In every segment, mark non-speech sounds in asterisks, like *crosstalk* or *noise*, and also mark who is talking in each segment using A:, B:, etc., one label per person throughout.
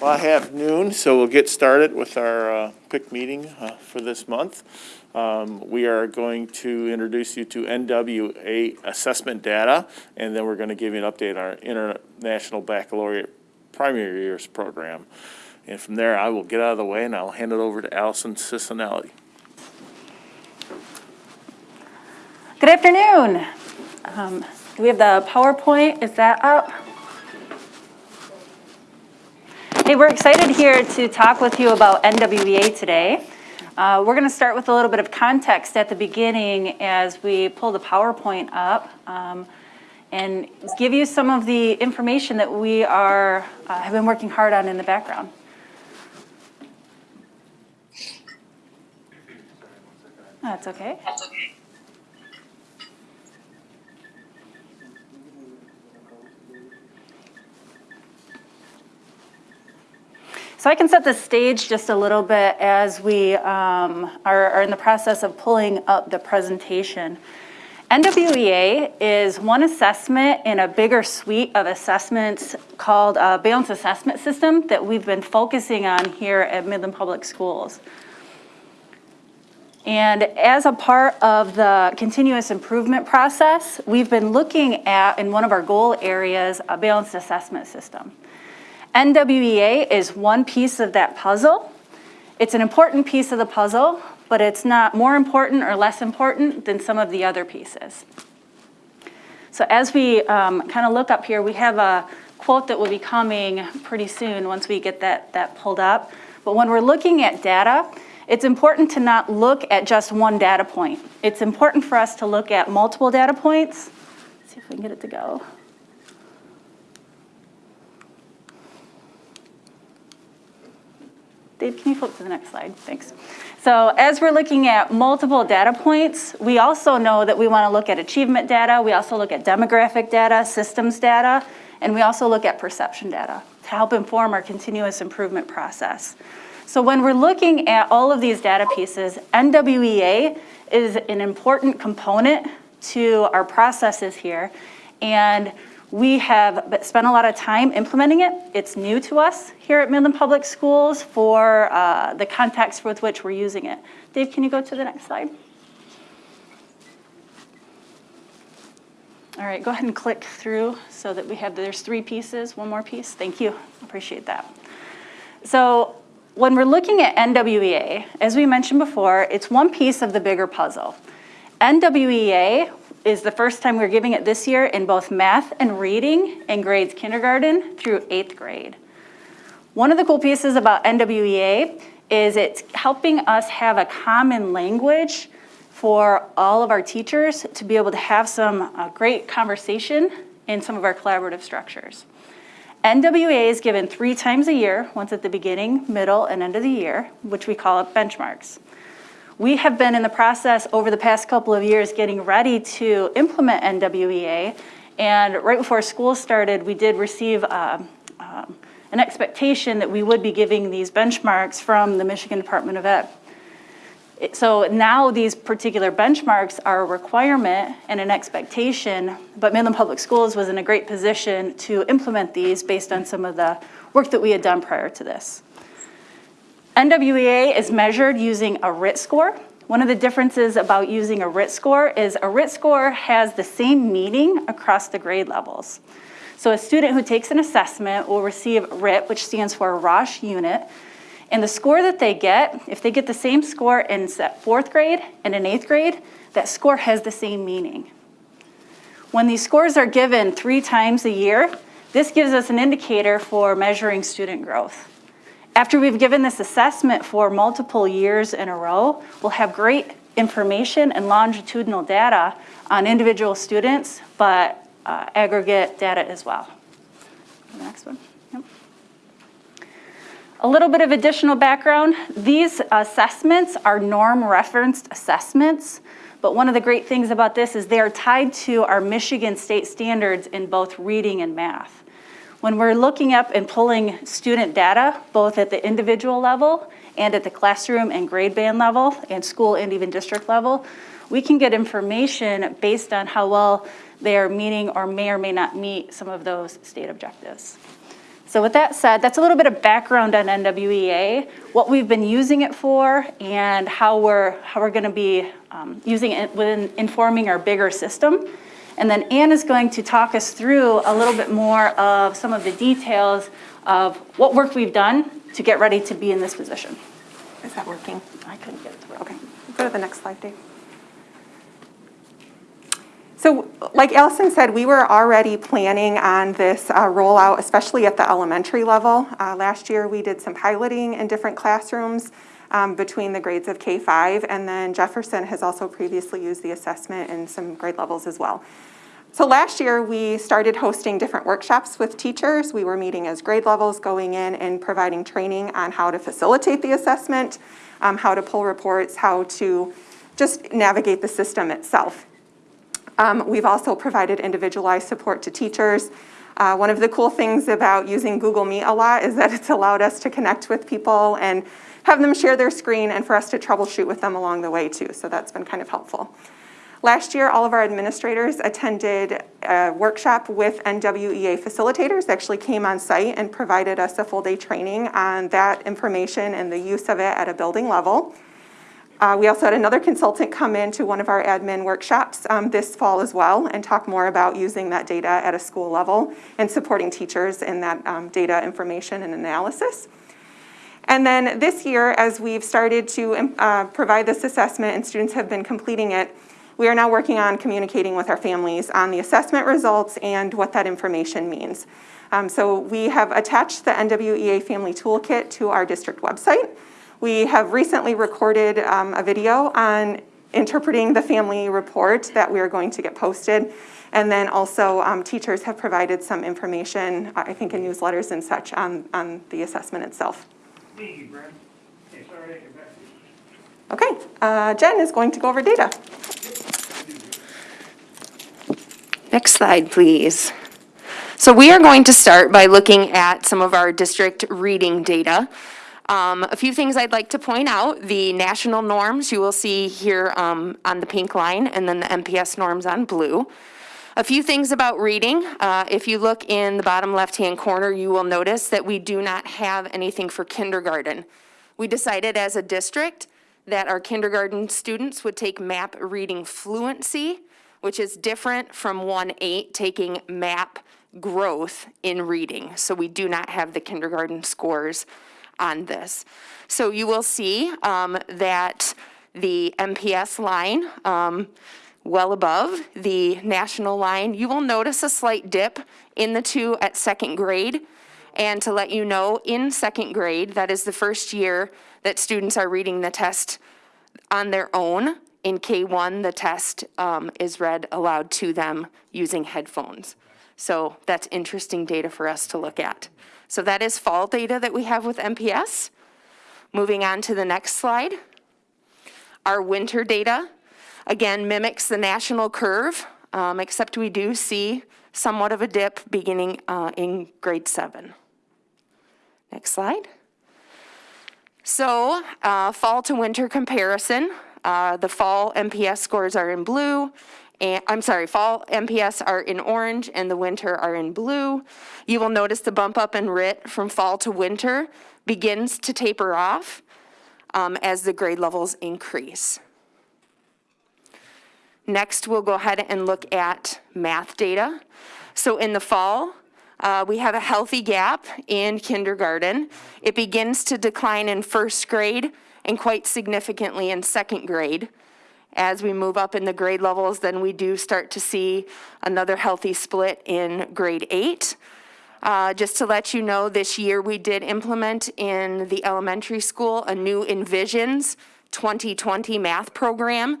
A: Well, I have noon, so we'll get started with our uh, quick meeting uh, for this month. Um, We are going to introduce you to NWEA assessment data, and then we're going to give you an update on our International Baccalaureate Primary Years Program. And from there, I will get out of the way and I'll hand it over to Allison Cicinelli.
B: Good afternoon. Um, Do we have the PowerPoint? Is that up? Hey, we're excited here to talk with you about NWEA today. Uh, We're going to start with a little bit of context at the beginning as we pull the PowerPoint up um, and give you some of the information that we are, uh, have been working hard on in the background. That's okay. So I can set the stage just a little bit as we um, are, are in the process of pulling up the presentation. NWEA is one assessment in a bigger suite of assessments called a Balanced Assessment System that we've been focusing on here at Midland Public Schools. And as a part of the continuous improvement process, we've been looking at, in one of our goal areas, a balanced assessment system. NWEA is one piece of that puzzle. It's an important piece of the puzzle, but it's not more important or less important than some of the other pieces. So as we um, kind of look up here, we have a quote that will be coming pretty soon once we get that, that pulled up. But when we're looking at data, it's important to not look at just one data point. It's important for us to look at multiple data points. Let's see if we can get it to go. Dave, can you flip to the next slide? Thanks. So as we're looking at multiple data points, we also know that we want to look at achievement data. We also look at demographic data, systems data, and we also look at perception data to help inform our continuous improvement process. So when we're looking at all of these data pieces, NWEA is an important component to our processes here. And we have spent a lot of time implementing it. It's new to us here at Midland Public Schools for uh, the context with which we're using it. Dave, can you go to the next slide? All right, go ahead and click through so that we have, there's three pieces, one more piece. Thank you, appreciate that. So when we're looking at NWEA, as we mentioned before, it's one piece of the bigger puzzle. NWEA is the first time we're giving it this year in both math and reading in grades kindergarten through eighth grade. One of the cool pieces about NWEA is it's helping us have a common language for all of our teachers to be able to have some uh, great conversation in some of our collaborative structures. NWEA is given three times a year, once at the beginning, middle, and end of the year, which we call benchmarks. We have been in the process over the past couple of years getting ready to implement NWEA. And right before school started, we did receive um, um, an expectation that we would be giving these benchmarks from the Michigan Department of Ed. So now these particular benchmarks are a requirement and an expectation, but Midland Public Schools was in a great position to implement these based on some of the work that we had done prior to this. NWEA is measured using a RIT score. One of the differences about using a RIT score is a RIT score has the same meaning across the grade levels. So a student who takes an assessment will receive RIT, which stands for Rasch unit, and the score that they get, if they get the same score in fourth grade and in eighth grade, that score has the same meaning. When these scores are given three times a year, this gives us an indicator for measuring student growth. After we've given this assessment for multiple years in a row, we'll have great information and longitudinal data on individual students, but uh, aggregate data as well. Next one. Yep. A little bit of additional background. These assessments are norm referenced assessments, but one of the great things about this is they are tied to our Michigan state standards in both reading and math. When we're looking up and pulling student data, both at the individual level and at the classroom and grade band level and school and even district level, we can get information based on how well they are meeting or may or may not meet some of those state objectives. So with that said, that's a little bit of background on NWEA, what we've been using it for, and how we're, how we're gonna be um, using it within informing our bigger system. And then Anne is going to talk us through a little bit more of some of the details of what work we've done to get ready to be in this position.
C: Is that working?
B: I couldn't get it to work.
C: Okay, go to the next slide, Dave. So like Allison said, we were already planning on this uh, rollout, especially at the elementary level. Uh, Last year, we did some piloting in different classrooms um, between the grades of K-5, and then Jefferson has also previously used the assessment in some grade levels as well. So last year, we started hosting different workshops with teachers. We were meeting as grade levels, going in and providing training on how to facilitate the assessment, um, how to pull reports, how to just navigate the system itself. Um, We've also provided individualized support to teachers. Uh, One of the cool things about using Google Meet a lot is that *laughs* it's allowed us to connect with people and have them share their screen and for us to troubleshoot with them along the way too. So that's been kind of helpful. Last year, all of our administrators attended a workshop with NWEA facilitators, They actually came on site and provided us a full-day training on that information and the use of it at a building level. Uh, We also had another consultant come in to one of our admin workshops um, this fall as well and talk more about using that data at a school level and supporting teachers in that um, data information and analysis. And then this year, as we've started to um, uh, provide this assessment and students have been completing it, we are now working on communicating with our families on the assessment results and what that information means. Um, So we have attached the NWEA Family Toolkit to our district website. We have recently recorded um, a video on interpreting the family report that we are going to get posted. And then also, um, teachers have provided some information, I think in newsletters and such, on, on the assessment itself.
D: Thank you, Brent. Okay, sorry to get back to you.
C: Okay, uh, Jen is going to go over data.
E: Next slide, please. So we are going to start by looking at some of our district reading data. Um, A few things I'd like to point out, the national norms you will see here um, on the pink line, and then the MPS norms on blue. A few things about reading. Uh, If you look in the bottom left-hand corner, you will notice that we do not have anything for kindergarten. We decided as a district that our kindergarten students would take MAP reading fluency, which is different from 1-8 taking MAP growth in reading. So we do not have the kindergarten scores on this. So you will see um, that the MPS line, um, well above the national line, you will notice a slight dip in the two at second grade. And to let you know, in second grade, that is the first year that students are reading the test on their own. In K1, the test um, is read aloud to them using headphones. So that's interesting data for us to look at. So that is fall data that we have with MPS. Moving on to the next slide. Our winter data, again, mimics the national curve, um, except we do see somewhat of a dip beginning uh, in grade seven. Next slide. So, uh, fall to winter comparison, uh, the fall MPS scores are in blue, and, I'm sorry, fall MPS are in orange and the winter are in blue. You will notice the bump up in RIT from fall to winter begins to taper off um, as the grade levels increase. Next, we'll go ahead and look at math data. So in the fall, uh, we have a healthy gap in kindergarten. It begins to decline in first grade and quite significantly in second grade. As we move up in the grade levels, then we do start to see another healthy split in grade eight. Uh, Just to let you know, this year we did implement in the elementary school a new Envisions 2020 math program.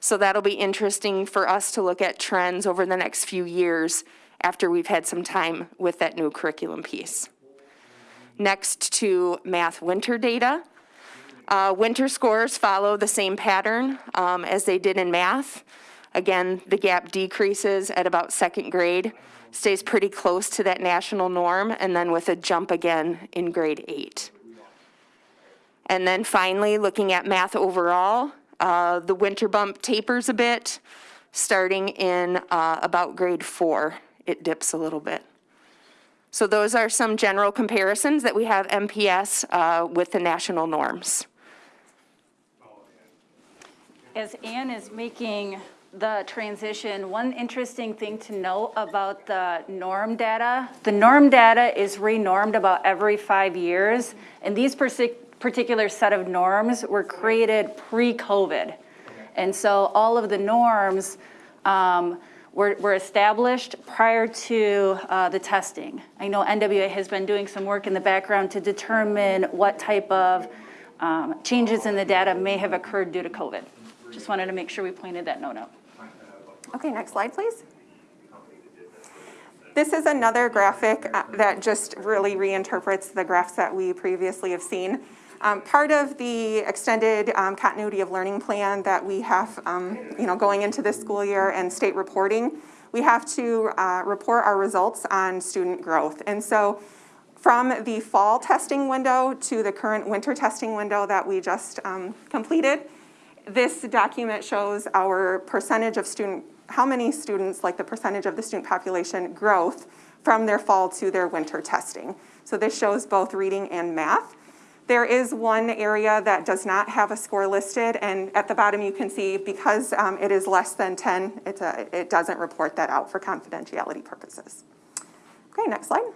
E: So that'll be interesting for us to look at trends over the next few years after we've had some time with that new curriculum piece. Next to math winter data. Uh, Winter scores follow the same pattern um, as they did in math. Again, the gap decreases at about second grade, stays pretty close to that national norm, and then with a jump again in grade eight. And then finally, looking at math overall, uh, the winter bump tapers a bit, starting in uh, about grade four. It dips a little bit. So those are some general comparisons that we have MPS uh, with the national norms.
B: As Anne is making the transition, one interesting thing to note about the norm data, the norm data is renormed about every five years, and these particular set of norms were created pre-COVID. And so all of the norms um, were were established prior to uh, the testing. I know NWEA has been doing some work in the background to determine what type of um, changes in the data may have occurred due to COVID. Just wanted to make sure we pointed that note out.
C: Okay, next slide, please. This is another graphic uh, that just really reinterprets the graphs that we previously have seen. Um, Part of the extended um, continuity of learning plan that we have, um, you know, going into this school year and state reporting, we have to uh, report our results on student growth. And so from the fall testing window to the current winter testing window that we just um, completed, this document shows our percentage of student, how many students, like the percentage of the student population growth from their fall to their winter testing. So this shows both reading and math. There is one area that does not have a score listed, and at the bottom you can see, because um, it is less than 10, it's a, it doesn't report that out for confidentiality purposes. Okay, next slide.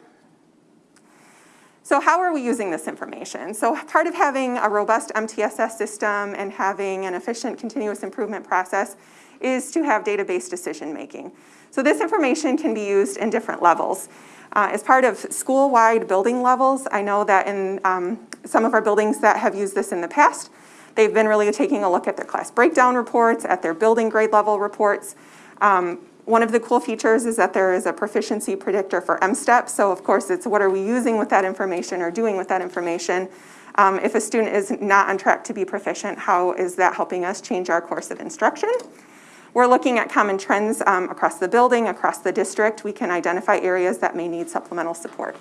C: So how are we using this information? So part of having a robust MTSS system and having an efficient continuous improvement process is to have database decision-making. So this information can be used in different levels. Uh, as part of school-wide building levels, I know that in um, some of our buildings that have used this in the past, they've been really taking a look at their class breakdown reports, at their building grade level reports. Um, one of the cool features is that there is a proficiency predictor for M-STEP. So of course, it's what are we using with that information or doing with that information? Um, if a student is not on track to be proficient, how is that helping us change our course of instruction? We're looking at common trends um, across the building, across the district. We can identify areas that may need supplemental support.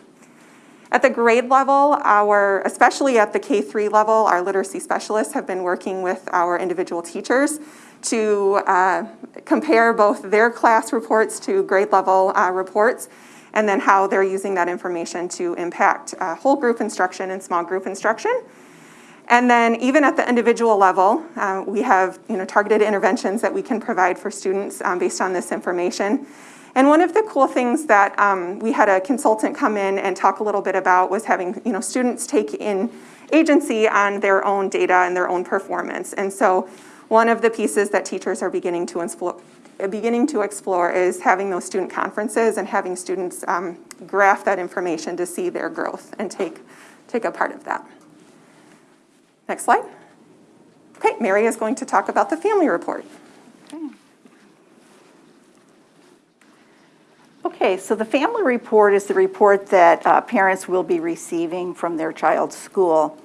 C: At the grade level, our, especially at the K-3 level, our literacy specialists have been working with our individual teachers to uh, compare both their class reports to grade level uh, reports and then how they're using that information to impact uh, whole group instruction and small group instruction. And then even at the individual level, uh, we have you know, targeted interventions that we can provide for students um, based on this information. And one of the cool things that um, we had a consultant come in and talk a little bit about was having you know, students take in agency on their own data and their own performance. And so one of the pieces that teachers are beginning to explore, beginning to explore is having those student conferences and having students um, graph that information to see their growth and take, take a part of that. Next slide. Okay, Mary is going to talk about the family report.
F: Okay, so the family report is the report that uh, parents will be receiving from their child's school.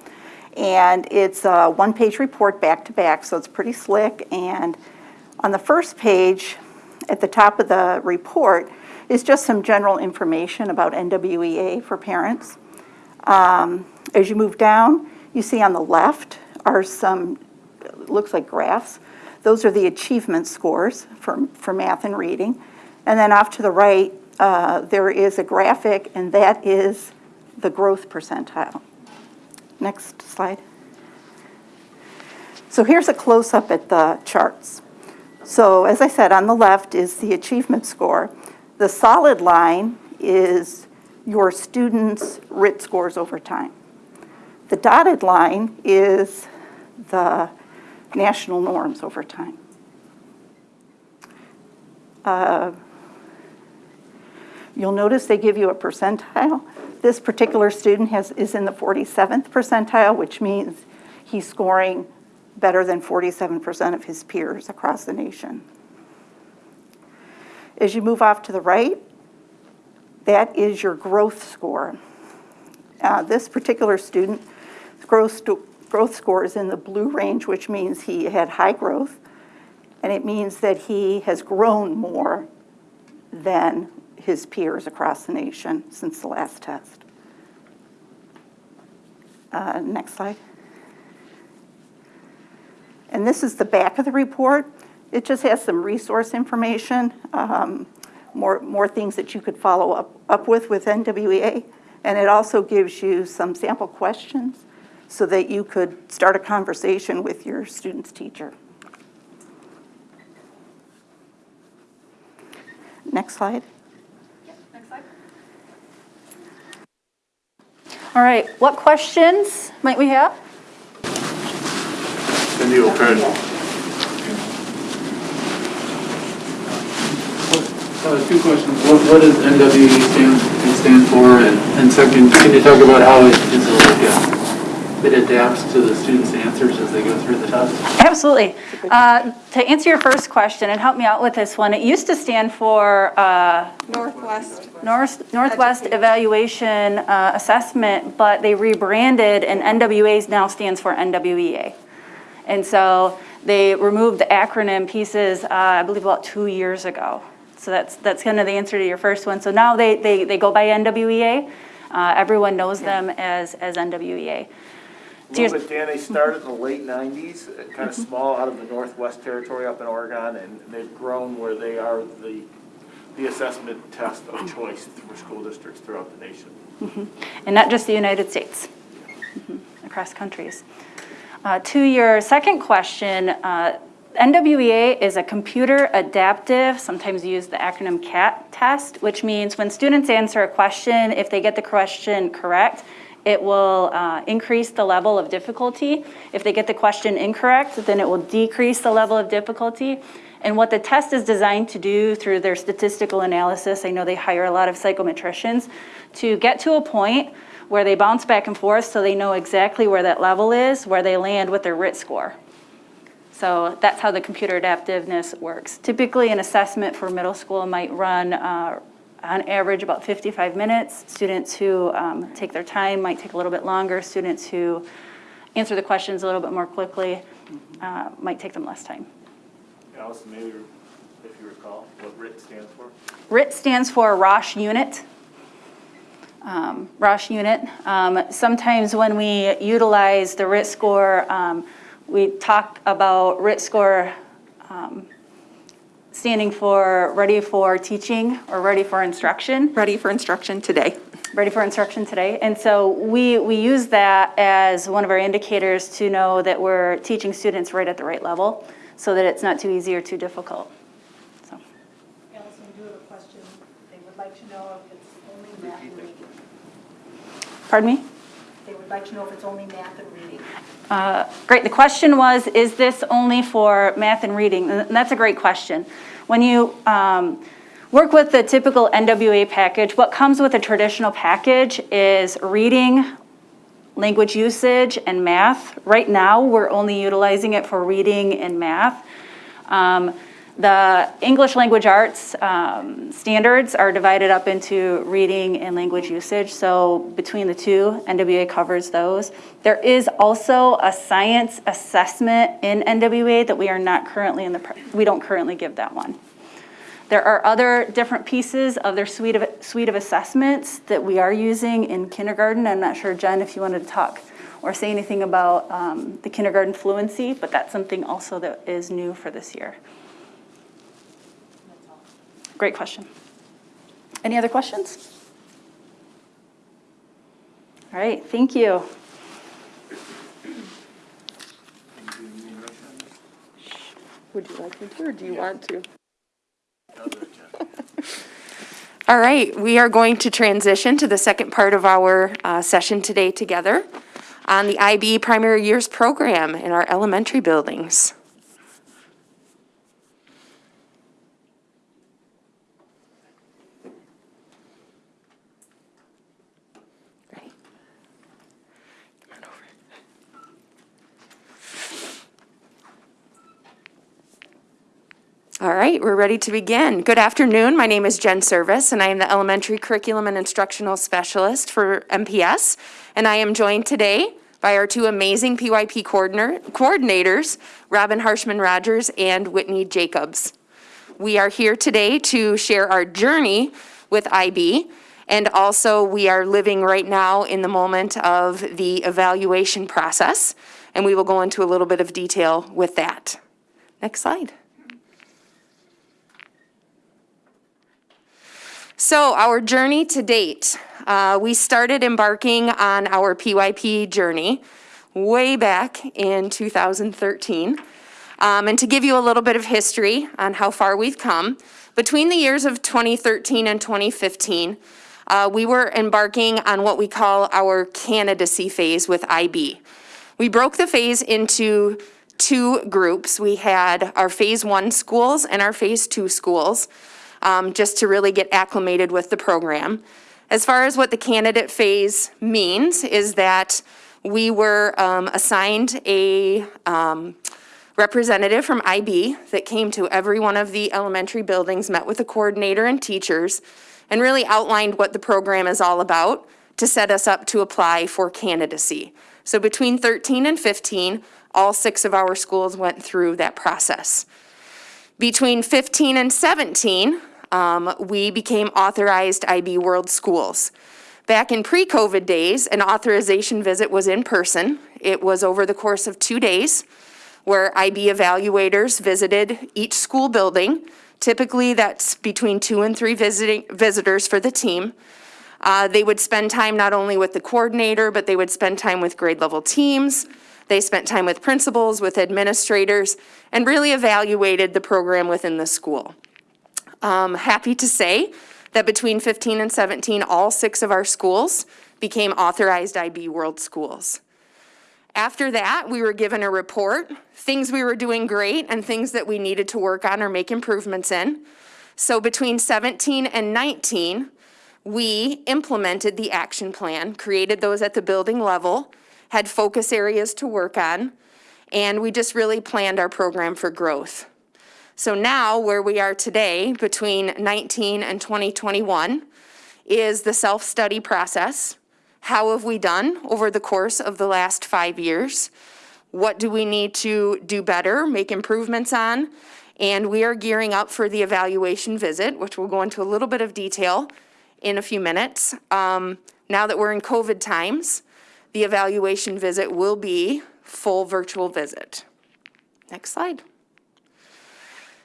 F: And it's a one-page report back-to-back, so it's pretty slick. And on the first page, at the top of the report, is just some general information about NWEA for parents. Um, As you move down, you see on the left are some, looks like graphs. Those are the achievement scores for, for math and reading. And then off to the right, uh, there is a graphic, and that is the growth percentile. Next slide. So here's a close-up at the charts. So as I said, on the left is the achievement score. The solid line is your students' RIT scores over time. The dotted line is the national norms over time. Uh, You'll notice they give you a percentile. This particular student has, is in the 47th percentile, which means he's scoring better than 47% of his peers across the nation. As you move off to the right, that is your growth score. Uh, this particular student, growth, growth score is in the blue range, which means he had high growth, and it means that he has grown more than his peers across the nation since the last test. Uh, Next slide. And this is the back of the report. It just has some resource information. Um, more, more things that you could follow up, up with with NWEA. And it also gives you some sample questions so that you could start a conversation with your student's teacher. Next slide.
B: All right, what questions might we have?
A: Cindy will try to
G: Uh, two questions. What, what does NWE stand, stand for? And, and second, can you talk about how it is like, uh, it adapts to the students' answers as they go through the test?
B: Absolutely. Uh, To answer your first question, and help me out with this one, it used to stand for uh,
C: Northwest.
B: North Northwest Evaluation uh, Assessment, but they rebranded, and NWA now stands for NWEA. And so they removed the acronym pieces, uh, I believe about two years ago. So that's, that's kind of the answer to your first one. So now they, they, they go by NWEA. Uh, Everyone knows them as, as NWEA. Your-
A: little bit, Dan, they mm-hmm. started in the late nineties, uh, kind of mm-hmm. small out of the Northwest Territory up in Oregon, and they've grown where they are the, the assessment test of mm-hmm. choice for school districts throughout the nation.
B: and not just the United States, across countries. Uh, To your second question, uh, NWEA is a computer adaptive, sometimes use the acronym CAT test, which means when students answer a question, if they get the question correct, it will uh, increase the level of difficulty. If they get the question incorrect, then it will decrease the level of difficulty. And what the test is designed to do through their statistical analysis, I know they hire a lot of psychometricians, to get to a point where they bounce back and forth so they know exactly where that level is, where they land with their RIT score. So that's how the computer adaptiveness works. Typically, an assessment for middle school might run uh, on average about 55 minutes. Students who um, take their time might take a little bit longer. Students who answer the questions a little bit more quickly uh, might take them less time.
A: Allison, maybe if you recall what RIT stands for?
B: RIT stands for Rasch Unit. Um, Rasch Unit. Um, Sometimes when we utilize the RIT score, um, we talk about RIT score um, standing for Ready for Teaching or Ready for Instruction.
C: Ready for instruction today.
B: ready for instruction today. And so we, we use that as one of our indicators to know that we're teaching students right at the right level so that it's not too easy or too difficult. So,
H: Allison, do have a question. They would like to know if it's only math and reading.
B: Pardon me?
H: They would like to know if it's only math and reading.
B: Uh, Great, the question was, is this only for math and reading? And that's a great question. When you um, work with the typical NWEA package, what comes with a traditional package is reading, language usage, and math. Right now, we're only utilizing it for reading and math. Um, The English language arts um, standards are divided up into reading and language usage, so between the two, NWEA covers those. There is also a science assessment in NWEA that we are not currently in the, we don't currently give that one. There are other different pieces of their suite of, suite of assessments that we are using in kindergarten. I'm not sure, Jen, if you wanted to talk or say anything about um, the kindergarten fluency, but that's something also that is new for this year. Great question. Any other questions? All right, thank you.
I: Would you like me to, or do you want to? *laughs*
E: All right, we are going to transition to the second part of our uh, session today together on the IB Primary Years Program in our elementary buildings. All right, we're ready to begin. Good afternoon. My name is Jen Service, and I am the Elementary Curriculum and Instructional Specialist for MPS. And I am joined today by our two amazing PYP coordinators, Robin Harshman Rogers and Whitney Jacobs. We are here today to share our journey with IB, and also we are living right now in the moment of the evaluation process, and we will go into a little bit of detail with that. Next slide. So our journey to date, uh, we started embarking on our PYP journey way back in 2013. Um, and to give you a little bit of history on how far we've come, between the years of 2013 and 2015, uh, we were embarking on what we call our candidacy phase with IB. We broke the phase into two groups. We had our phase one schools and our phase two schools, um, just to really get acclimated with the program. As far as what the candidate phase means, is that we were um, assigned a um, representative from IB that came to every one of the elementary buildings, met with the coordinator and teachers, and really outlined what the program is all about to set us up to apply for candidacy. So between 13 and 15, all six of our schools went through that process. Between 15 and 17, um, we became authorized IB World Schools. Back in pre-COVID days, an authorization visit was in person. It was over the course of two days where IB evaluators visited each school building. Typically, that's between two and three visiting, visitors for the team. Uh, they would spend time not only with the coordinator, but they would spend time with grade level teams. They spent time with principals, with administrators, and really evaluated the program within the school. Um, happy to say that between 15 and 17, all six of our schools became authorized IB World Schools. After that, we were given a report, things we were doing great and things that we needed to work on or make improvements in. So between 17 and 19, we implemented the action plan, created those at the building level, had focus areas to work on, and we just really planned our program for growth. So now, where we are today, between 19 and 2021, is the self-study process. How have we done over the course of the last five years? What do we need to do better, make improvements on? And we are gearing up for the evaluation visit, which we'll go into a little bit of detail in a few minutes. Um, now that we're in COVID times, the evaluation visit will be full virtual visit. Next slide.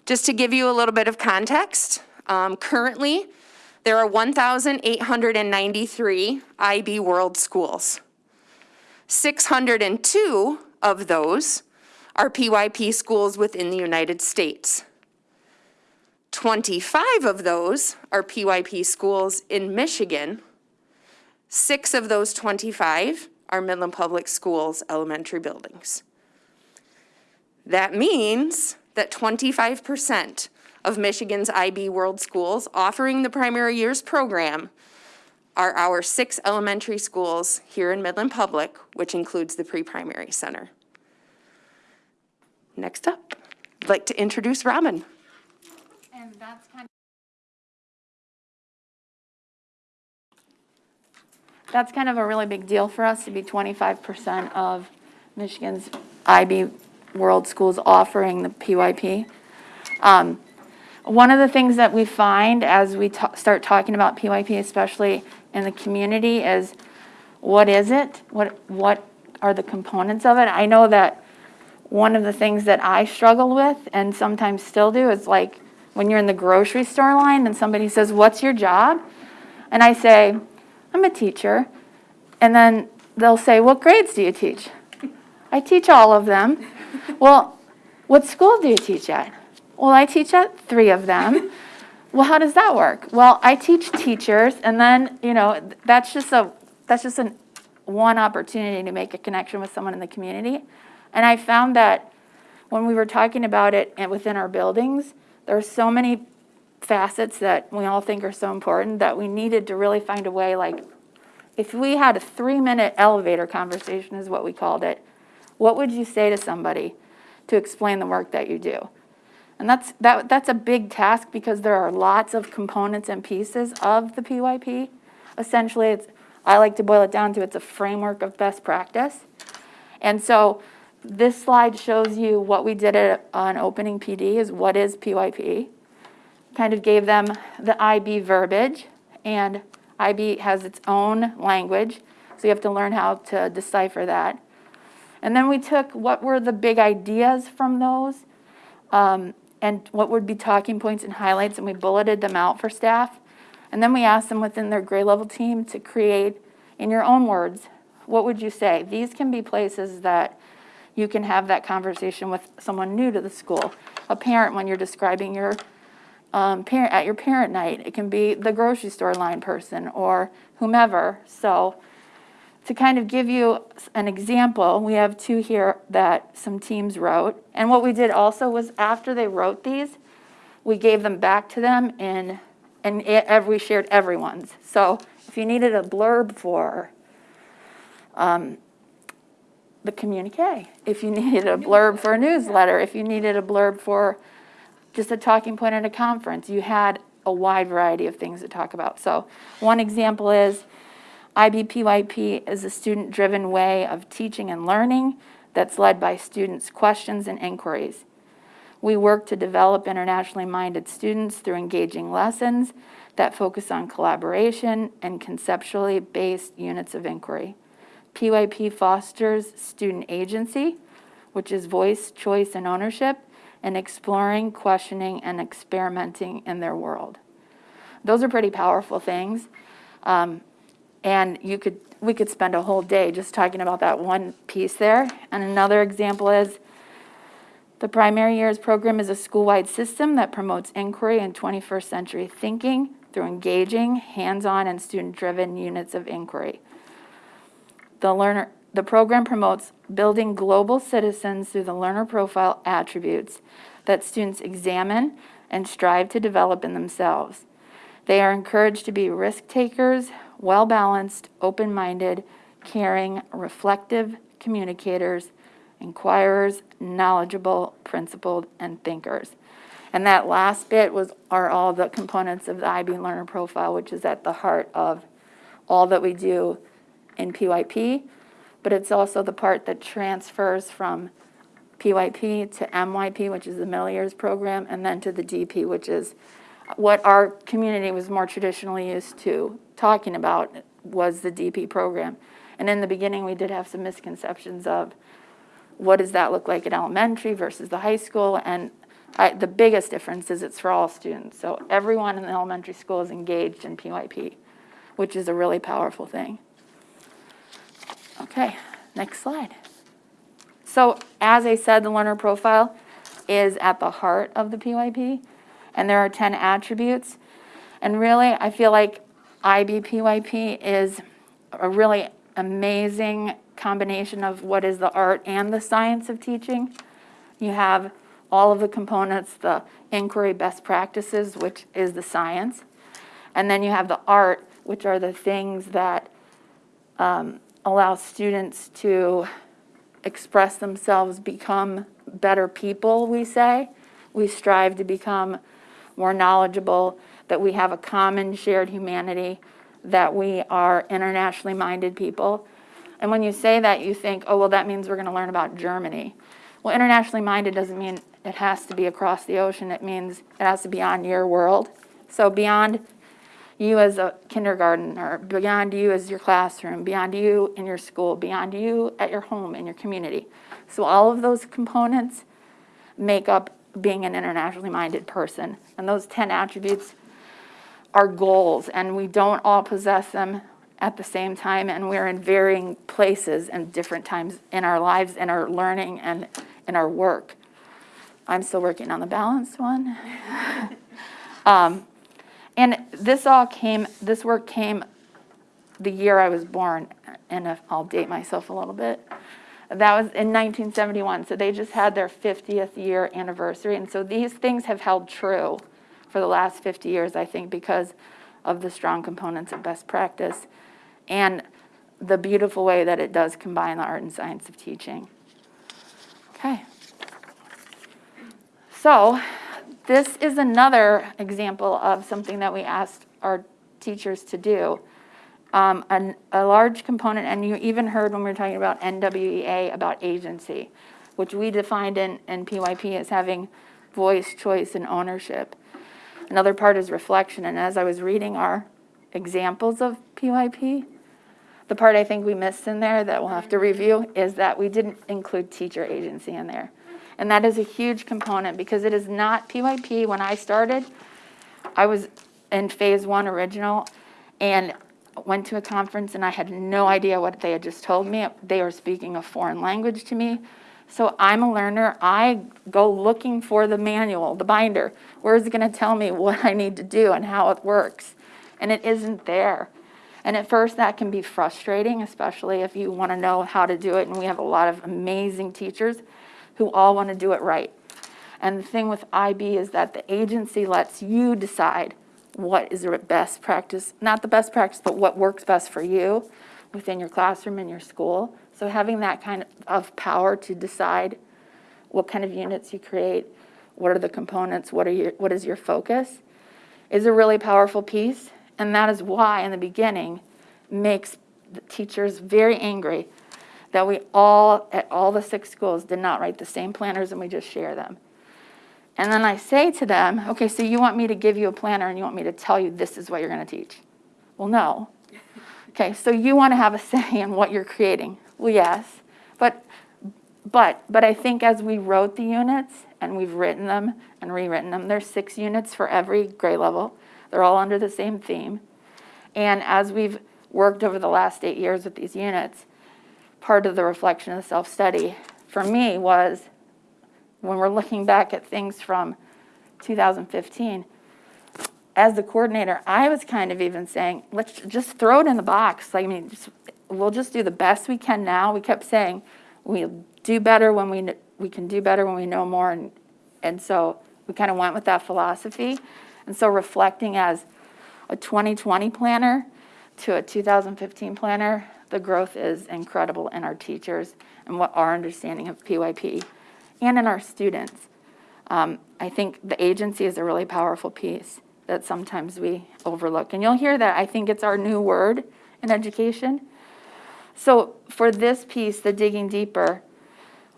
E: Just to give you a little bit of context, um, currently, there are 1,893 IB World Schools. 602 of those are PYP schools within the United States. 25 of those are PYP schools in Michigan. Six of those 25 are Midland Public Schools elementary buildings. That means that 25% of Michigan's IB World Schools offering the primary years program are our six elementary schools here in Midland Public, which includes the pre-primary center. Next up, I'd like to introduce Robin.
J: And that's kind That's kind of a really big deal for us to be 25% of Michigan's IB World Schools offering the PYP. Um, one of the things that we find as we start talking about PYP, especially in the community, is what is it? What, what are the components of it? I know that one of the things that I struggle with and sometimes still do is like when you're in the grocery store line and somebody says, what's your job? And I say, I'm a teacher. And then they'll say, what grades do you teach? I teach all of them. *laughs* well, what school do you teach at? Well, I teach at three of them. well, how does that work? Well, I teach teachers, and then, you know, that's just a, that's just an, one opportunity to make a connection with someone in the community. And I found that when we were talking about it and within our buildings, there are so many facets that we all think are so important that we needed to really find a way, like, if we had a three-minute elevator conversation is what we called it, what would you say to somebody to explain the work that you do? And that's, that, that's a big task because there are lots of components and pieces of the PYP. Essentially, it's, I like to boil it down to it's a framework of best practice. And so this slide shows you what we did at, on opening PD is what is PYP. Kind of gave them the IB verbiage and IB has its own language, so you have to learn how to decipher that. And then we took what were the big ideas from those um, and what would be talking points and highlights, and we bulleted them out for staff. And then we asked them within their grade level team to create, in your own words, what would you say? These can be places that you can have that conversation with someone new to the school. A parent when you're describing your um, parent, at your parent night. It can be the grocery store line person or whomever. So to kind of give you an example, we have two here that some teams wrote. And what we did also was after they wrote these, we gave them back to them in, and we shared everyone's. So if you needed a blurb for um, the communique, if you *laughs* needed a blurb for a newsletter, if you needed a blurb for just a talking point at a conference, you had a wide variety of things to talk about. So one example is IBPYP is a student-driven way of teaching and learning that's led by students' questions and inquiries. We work to develop internationally minded students through engaging lessons that focus on collaboration and conceptually based units of inquiry. PYP fosters student agency, which is voice, choice, and ownership, and exploring, questioning, and experimenting in their world. Those are pretty powerful things. Um, and you could, we could spend a whole day just talking about that one piece there. And another example is the primary years program is a school-wide system that promotes inquiry and 21st century thinking through engaging, hands-on, and student-driven units of inquiry. The learner, the program promotes building global citizens through the learner profile attributes that students examine and strive to develop in themselves. They are encouraged to be risk takers, well balanced, open minded, caring, reflective communicators, inquirers, knowledgeable, principled, and thinkers. And that last bit was are all the components of the IB learner profile, which is at the heart of all that we do in PYP, but it's also the part that transfers from PYP to MYP, which is the middle years program, and then to the DP, which is what our community was more traditionally used to talking about was the DP program. And in the beginning, we did have some misconceptions of what does that look like at elementary versus the high school? And I, the biggest difference is it's for all students. So everyone in the elementary school is engaged in PYP, which is a really powerful thing. Okay, next slide. So as I said, the learner profile is at the heart of the PYP, and there are 10 attributes. And really, I feel like IBPYP is a really amazing combination of what is the art and the science of teaching. You have all of the components, the inquiry best practices, which is the science. And then you have the art, which are the things that um, allow students to express themselves, become better people, we say. We strive to become more knowledgeable, that we have a common shared humanity, that we are internationally minded people. And when you say that, you think, oh, well, that means we're going to learn about Germany. Well, internationally minded doesn't mean it has to be across the ocean. It means it has to be on your world. So beyond you as a kindergartner, beyond you as your classroom, beyond you in your school, beyond you at your home, in your community. So all of those components make up being an internationally minded person. And those 10 attributes are goals, and we don't all possess them at the same time, and we're in varying places and different times in our lives, in our learning, and in our work. I'm still working on the balanced one. *laughs* um, and this all came, this work came the year I was born, and I'll date myself a little bit. That was in 1971, so they just had their 50th year anniversary, and so these things have held true for the last 50 years, I think, because of the strong components of best practice and the beautiful way that it does combine the art and science of teaching. Okay. So this is another example of something that we asked our teachers to do. Um, an, a large component, and you even heard when we were talking about NWEA about agency, which we defined in, in PYP as having voice, choice, and ownership. Another part is reflection, and as I was reading our examples of PYP, the part I think we missed in there that we'll have to review is that we didn't include teacher agency in there. And that is a huge component because it is not PYP. When I started, I was in phase one original and went to a conference and I had no idea what they had just told me. They were speaking a foreign language to me. So I'm a learner. I go looking for the manual, the binder. Where is it going to tell me what I need to do and how it works? And it isn't there. And at first, that can be frustrating, especially if you want to know how to do it. And we have a lot of amazing teachers who all want to do it right. And the thing with IB is that the agency lets you decide what is the best practice, not the best practice, but what works best for you within your classroom and your school. So having that kind of power to decide what kind of units you create, what are the components, what are your, what is your focus, is a really powerful piece. And that is why, in the beginning, makes the teachers very angry that we all, at all the six schools, did not write the same planners and we just share them. And then I say to them, okay, so you want me to give you a planner and you want me to tell you this is what you're going to teach? Well, no. Okay, so you want to have a say in what you're creating? Well, yes. But, but, but I think as we wrote the units and we've written them and rewritten them, there's six units for every grade level. They're all under the same theme. And as we've worked over the last eight years with these units, part of the reflection of self-study for me was when we're looking back at things from 2015, as the coordinator, I was kind of even saying, let's just throw it in the box. Like, I mean, just, we'll just do the best we can now. We kept saying, we'll do better when we, we can do better when we know more. And, and so we kind of went with that philosophy. And so reflecting as a 2020 planner to a 2015 planner, the growth is incredible in our teachers and what our understanding of PYP and in our students. Um, I think the agency is a really powerful piece that sometimes we overlook. And you'll hear that, I think it's our new word in education. So for this piece, the digging deeper,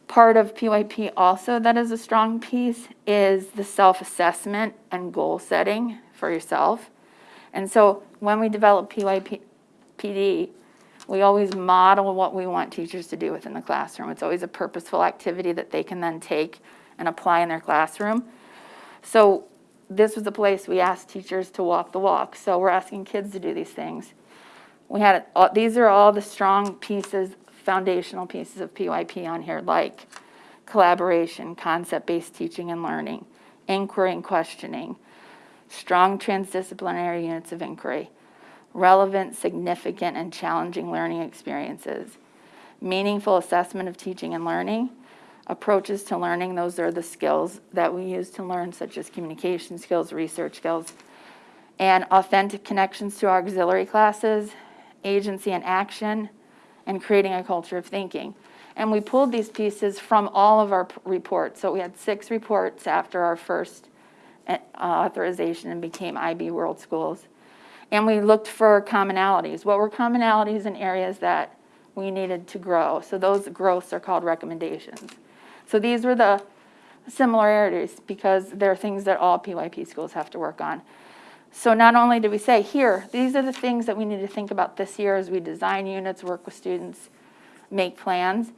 J: part of PYP also that is a strong piece is the self-assessment and goal setting for yourself. And so when we develop PYP, PD, we always model what we want teachers to do within the classroom. It's always a purposeful activity that they can then take and apply in their classroom. So this was a place we asked teachers to walk the walk. So we're asking kids to do these things. We had, all- these are all the strong pieces, foundational pieces of PYP on here, like collaboration, concept-based teaching and learning, inquiry and questioning, strong transdisciplinary units of inquiry, relevant, significant, and challenging learning experiences, meaningful assessment of teaching and learning, approaches to learning, those are the skills that we use to learn, such as communication skills, research skills, and authentic connections to our auxiliary classes, agency and action, and creating a culture of thinking. And we pulled these pieces from all of our reports. So we had six reports after our first uh, authorization and became IB World Schools. And we looked for commonalities. What were commonalities in areas that we needed to grow? So those growths are called recommendations. So these were the similarities because they're things that all PYP schools have to work on. So not only did we say, here, these are the things that we need to think about this year as we design units, work with students, make plans,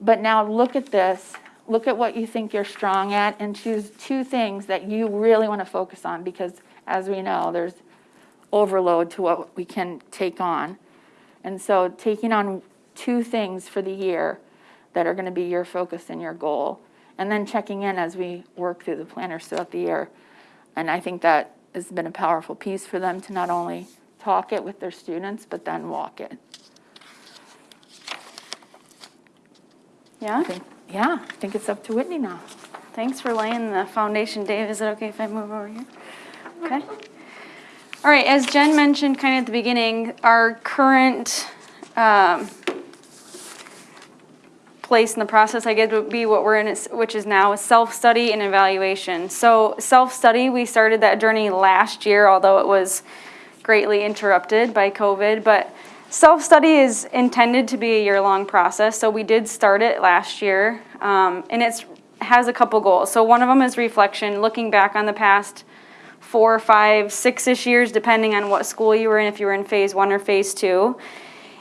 J: but now look at this, look at what you think you're strong at, and choose two things that you really want to focus on, because as we know, there's overload to what we can take on. And so taking on two things for the year that are going to be your focus and your goal, and then checking in as we work through the planners throughout the year. And I think that has been a powerful piece for them to not only talk it with their students, but then walk it.
K: Yeah,
J: Yeah, I think it's up to Whitney now.
K: thanks for laying the foundation, Dave. Is it okay if I move over here? Okay. All right, as Jen mentioned kind of at the beginning, our current um, place in the process, I guess, would be what we're in, which is now self-study and evaluation. So self-study, we started that journey last year, although it was greatly interrupted by COVID. But self-study is intended to be a year-long process, so we did start it last year. Um, And it's, has a couple goals. So one of them is reflection, looking back on the past four, five, six-ish years, depending on what school you were in, if you were in phase one or phase two.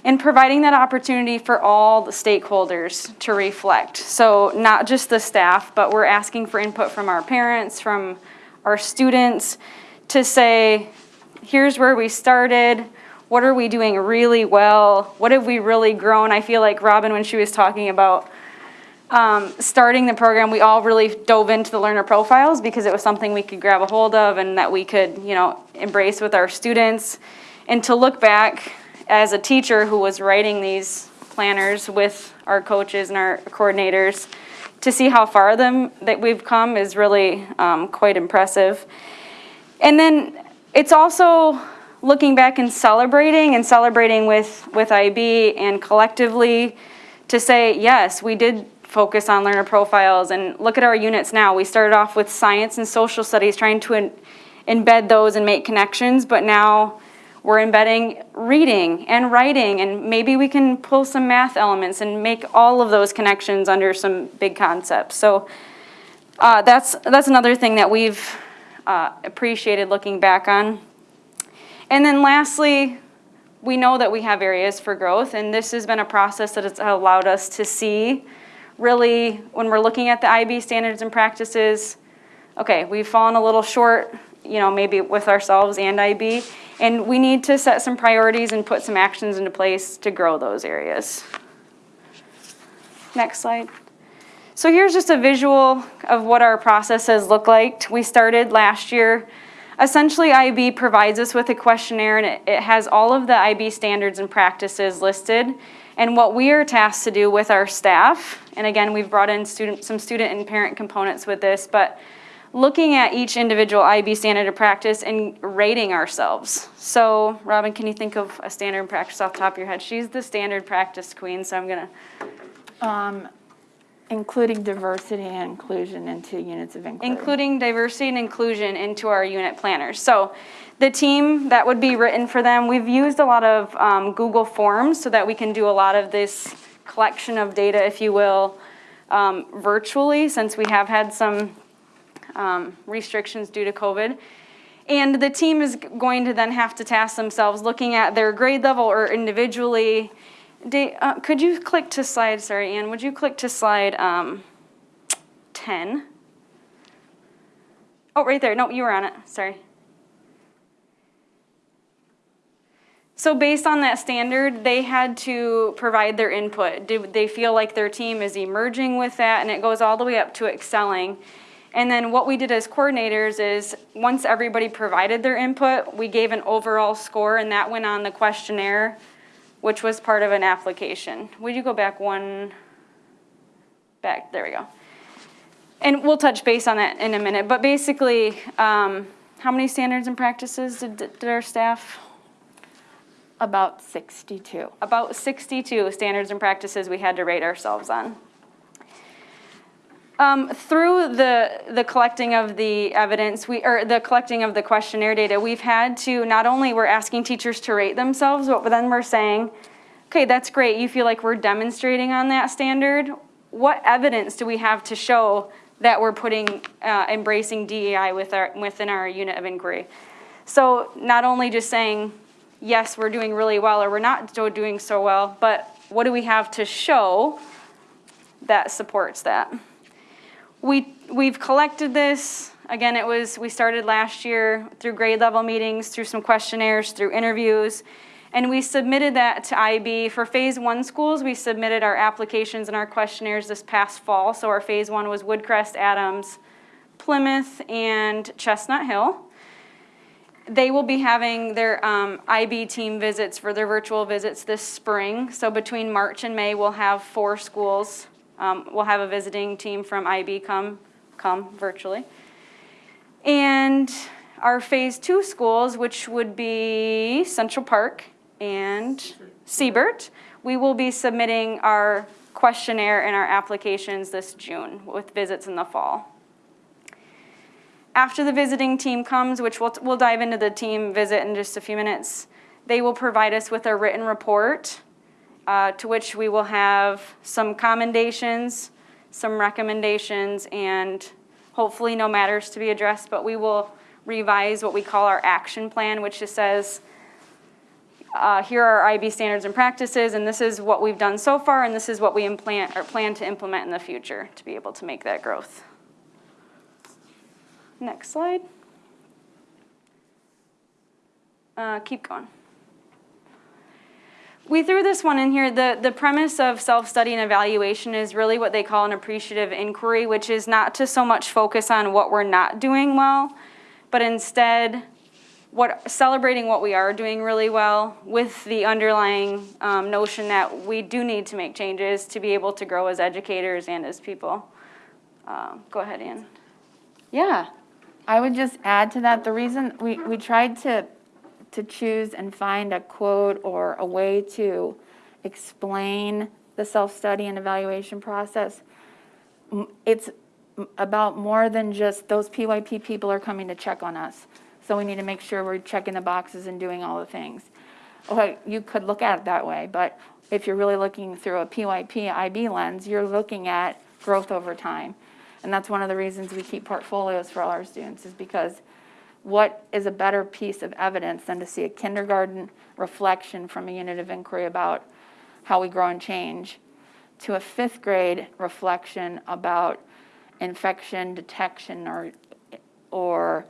K: And providing that opportunity for all the stakeholders to reflect. So not just the staff, but we're asking for input from our parents, from our students, to say, here's where we started. What are we doing really well? What have we really grown? I feel like Robin, when she was talking about um, starting the program, we all really dove into the learner profiles because it was something we could grab a hold of and that we could, you know, embrace with our students. And to look back as a teacher who was writing these planners with our coaches and our coordinators, to see how far them that we've come is really um, quite impressive. And then it's also looking back and celebrating and celebrating with, with IB and collectively to say, yes, we did focus on learner profiles and look at our units now. We started off with science and social studies, trying to embed those and make connections, but now we're embedding reading and writing, and maybe we can pull some math elements and make all of those connections under some big concepts. So uh, that's, that's another thing that we've uh, appreciated looking back on. And then lastly, we know that we have areas for growth, and this has been a process that has allowed us to see really, when we're looking at the IB standards and practices, okay, we've fallen a little short, you know, maybe with ourselves and IB, and we need to set some priorities and put some actions into place to grow those areas. Next slide. So here's just a visual of what our processes look like. We started last year. Essentially, IB provides us with a questionnaire and it, it has all of the IB standards and practices listed. And what we are tasked to do with our staff, and again, we've brought in student, some student and parent components with this, but looking at each individual IB standard of practice and rating ourselves. So, Robin, can you think of a standard practice off the top of your head? She's the standard practice queen, so I'm gonna,
J: Um, including diversity and inclusion into units of inquiry.
K: including diversity and inclusion into our unit planners. So the team, that would be written for them. We've used a lot of um, Google Forms so that we can do a lot of this collection of data, if you will, um, virtually, since we have had some um, restrictions due to COVID. And the team is going to then have to task themselves looking at their grade level or individually. Uh, could you click to slide, sorry, Ann, would you click to slide um, 10? Oh, right there. No, you were on it. Sorry. So based on that standard, they had to provide their input. Did they feel like their team is emerging with that? And it goes all the way up to excelling. And then what we did as coordinators is, once everybody provided their input, we gave an overall score, and that went on the questionnaire, which was part of an application. Would you go back one, back, there we go. And we'll touch base on that in a minute, but basically, um, how many standards and practices did, did our staff?
J: About 62.
K: About 62 standards and practices we had to rate ourselves on. Um, through the, the collecting of the evidence, we, or the collecting of the questionnaire data, we've had to, not only we're asking teachers to rate themselves, but then we're saying, okay, that's great, you feel like we're demonstrating on that standard. What evidence do we have to show that we're putting, uh, embracing DEI with our, within our unit of inquiry? So not only just saying, yes, we're doing really well, or we're not doing so well, but what do we have to show that supports that? We, we've collected this, again, it was, we started last year through grade level meetings, through some questionnaires, through interviews, and we submitted that to IB. For phase one schools, we submitted our applications and our questionnaires this past fall. So our phase one was Woodcrest, Adams, Plymouth, and Chestnut Hill. They will be having their um, IB team visits for their virtual visits this spring. So between March and May, we'll have four schools. Um, we'll have a visiting team from IB come, come virtually. And our phase two schools, which would be Central Park and Siebert, we will be submitting our questionnaire and our applications this June with visits in the fall. After the visiting team comes, which we'll, we'll dive into the team visit in just a few minutes, they will provide us with a written report uh, to which we will have some commendations, some recommendations, and hopefully no matters to be addressed, but we will revise what we call our action plan, which just says, uh, here are our IB standards and practices, and this is what we've done so far, and this is what we implant or plan to implement in the future to be able to make that growth. Next slide. uh, keep going. We threw this one in here. The, the premise of self-study and evaluation is really what they call an appreciative inquiry, which is not to so much focus on what we're not doing well, but instead what, celebrating what we are doing really well with the underlying um, notion that we do need to make changes to be able to grow as educators and as people. Uh, Go ahead, Ann.
J: Yeah, I would just add to that, the reason, we, we tried to, to choose and find a quote or a way to explain the self-study and evaluation process. It's about more than just those PYP people are coming to check on us. So we need to make sure we're checking the boxes and doing all the things. Okay, you could look at it that way, but if you're really looking through a PYP IB lens, you're looking at growth over time. And that's one of the reasons we keep portfolios for all our students, is because what is a better piece of evidence than to see a kindergarten reflection from a unit of inquiry about how we grow and change to a fifth grade reflection about infection detection or, or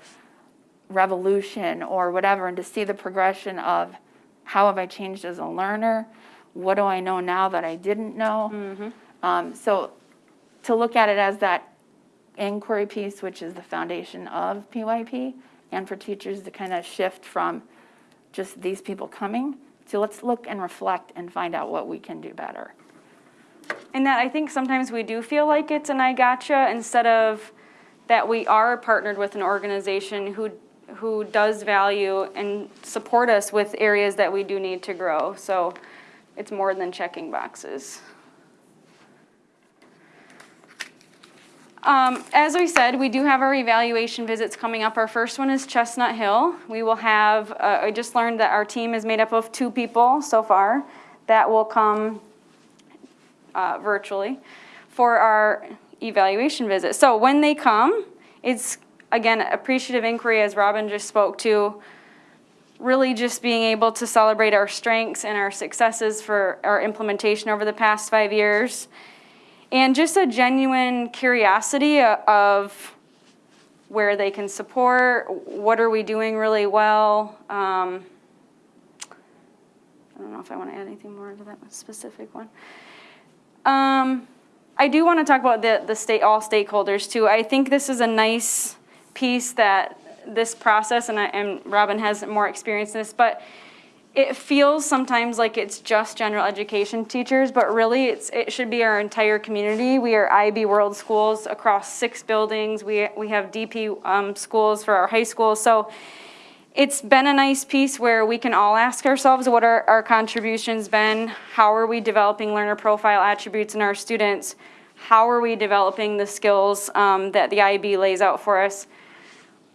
J: revolution or whatever, and to see the progression of how have I changed as a learner? What do I know now that I didn't know? Um, so to look at it as that inquiry piece, which is the foundation of PYP, and for teachers to kind of shift from just these people coming to let's look and reflect and find out what we can do better.
K: And that I think sometimes we do feel like it's an I gotcha instead of that we are partnered with an organization who who does value and support us with areas that we do need to grow. So it's more than checking boxes. Um, as we said, we do have our evaluation visits coming up. Our first one is Chestnut Hill. We will have, uh, I just learned that our team is made up of two people so far that will come uh, virtually for our evaluation visit. So when they come, it's again appreciative inquiry, as Robin just spoke to. Really, just being able to celebrate our strengths and our successes for our implementation over the past five years, and just a genuine curiosity of where they can support, what are we doing really well. Um, I don't know if I want to add anything more to that specific one. Um, I do want to talk about the, the state, all stakeholders too. I think this is a nice piece that this process, and I, and Robin has more experience in this, but it feels sometimes like it's just general education teachers, but really it's, it should be our entire community. We are IB World Schools across six buildings. We, we have DP um, schools for our high schools. So it's been a nice piece where we can all ask ourselves what are our contributions been? How are we developing learner profile attributes in our students? How are we developing the skills um, that the IB lays out for us?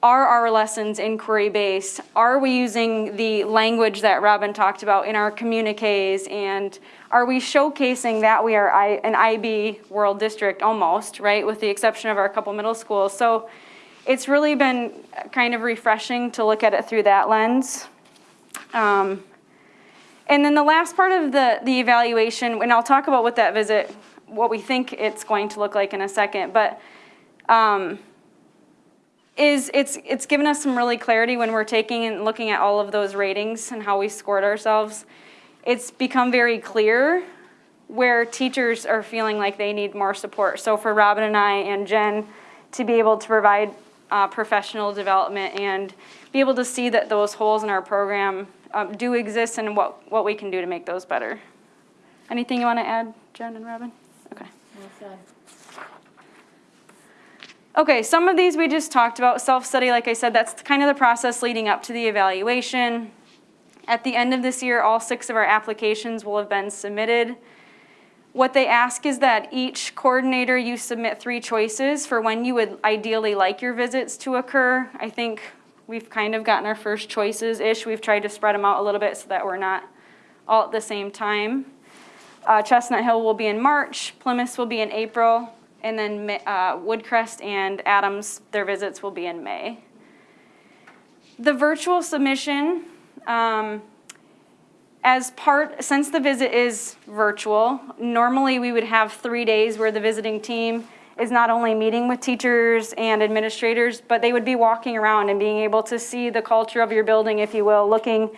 K: Are our lessons inquiry based? Are we using the language that Robin talked about in our communiques? And are we showcasing that we are I, an IB world district almost, right? With the exception of our couple middle schools. So it's really been kind of refreshing to look at it through that lens. Um, and then the last part of the, the evaluation, and I'll talk about what that visit, what we think it's going to look like in a second, but um, is it's, it's given us some really clarity when we're taking and looking at all of those ratings and how we scored ourselves. It's become very clear where teachers are feeling like they need more support. So for Robin and I and Jen to be able to provide uh, professional development and be able to see that those holes in our program um, do exist and what, what we can do to make those better. Anything you want to add, Jen and Robin? Okay. Okay, some of these we just talked about. Self-study, like I said, that's kind of the process leading up to the evaluation. At the end of this year, all six of our applications will have been submitted. What they ask is that each coordinator, you submit three choices for when you would ideally like your visits to occur. I think we've kind of gotten our first choices-ish. We've tried to spread them out a little bit so that we're not all at the same time. Uh, Chestnut Hill will be in March, Plymouth will be in April, and then uh, Woodcrest and Adams, their visits will be in May. The virtual submission, um, as part, since the visit is virtual, normally we would have three days where the visiting team is not only meeting with teachers and administrators, but they would be walking around and being able to see the culture of your building, if you will, looking